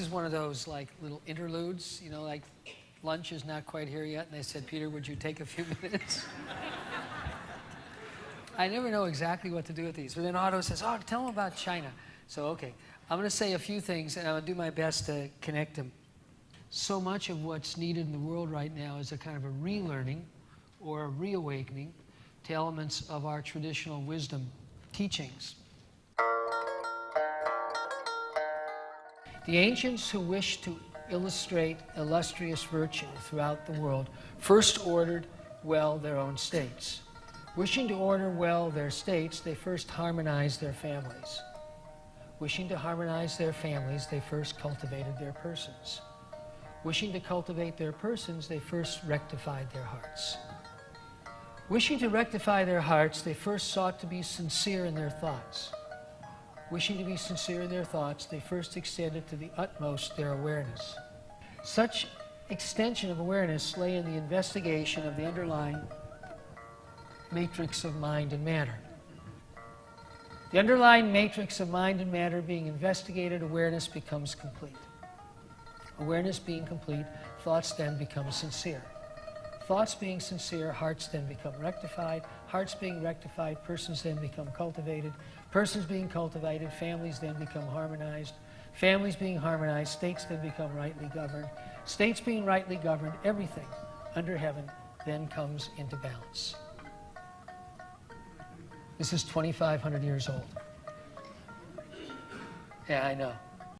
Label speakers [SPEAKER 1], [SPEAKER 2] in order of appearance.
[SPEAKER 1] This is one of those like little interludes, you know, like lunch is not quite here yet, and they said, Peter, would you take a few minutes? I never know exactly what to do with these. But then Otto says, oh, tell them about China. So, okay, I'm going to say a few things, and I'm going to do my best to connect them. So much of what's needed in the world right now is a kind of a relearning or a reawakening to elements of our traditional wisdom teachings. The ancients who wished to illustrate illustrious virtue throughout the world first ordered well their own states. Wishing to order well their states, they first harmonized their families. Wishing to harmonize their families, they first cultivated their persons. Wishing to cultivate their persons, they first rectified their hearts. Wishing to rectify their hearts, they first sought to be sincere in their thoughts. Wishing to be sincere in their thoughts, they first extended to the utmost their awareness. Such extension of awareness lay in the investigation of the underlying matrix of mind and matter. The underlying matrix of mind and matter being investigated, awareness becomes complete. Awareness being complete, thoughts then become sincere. Thoughts being sincere, hearts then become rectified. Hearts being rectified, persons then become cultivated. Persons being cultivated, families then become harmonized. Families being harmonized, states then become rightly governed. States being rightly governed, everything under heaven then comes into balance. This is 2,500 years old. Yeah, I know.